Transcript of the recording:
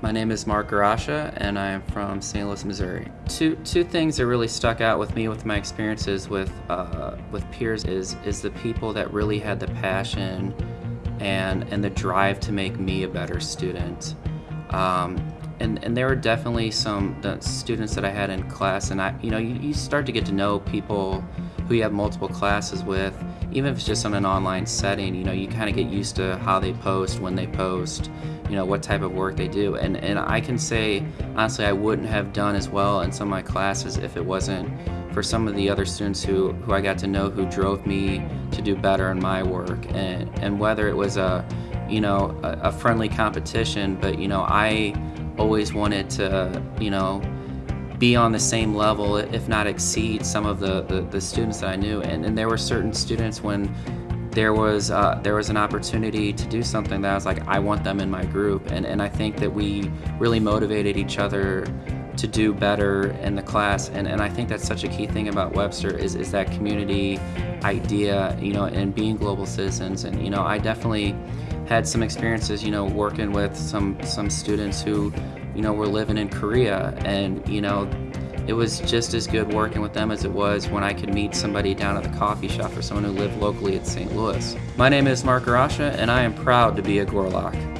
My name is Mark Garasha, and I am from St. Louis, Missouri. Two two things that really stuck out with me with my experiences with uh, with peers is is the people that really had the passion and and the drive to make me a better student. Um, and, and there were definitely some students that I had in class, and I, you know, you, you start to get to know people who you have multiple classes with, even if it's just on an online setting. You know, you kind of get used to how they post, when they post, you know, what type of work they do, and and I can say honestly, I wouldn't have done as well in some of my classes if it wasn't for some of the other students who who I got to know who drove me to do better in my work, and and whether it was a you know a, a friendly competition, but you know I always wanted to, you know, be on the same level, if not exceed some of the, the, the students that I knew. And, and there were certain students when there was uh, there was an opportunity to do something that I was like, I want them in my group. And, and I think that we really motivated each other to do better in the class. And, and I think that's such a key thing about Webster is, is that community idea, you know, and being global citizens. And, you know, I definitely had some experiences, you know, working with some some students who, you know, were living in Korea, and you know, it was just as good working with them as it was when I could meet somebody down at the coffee shop or someone who lived locally at St. Louis. My name is Mark Garasha, and I am proud to be a Gorlok.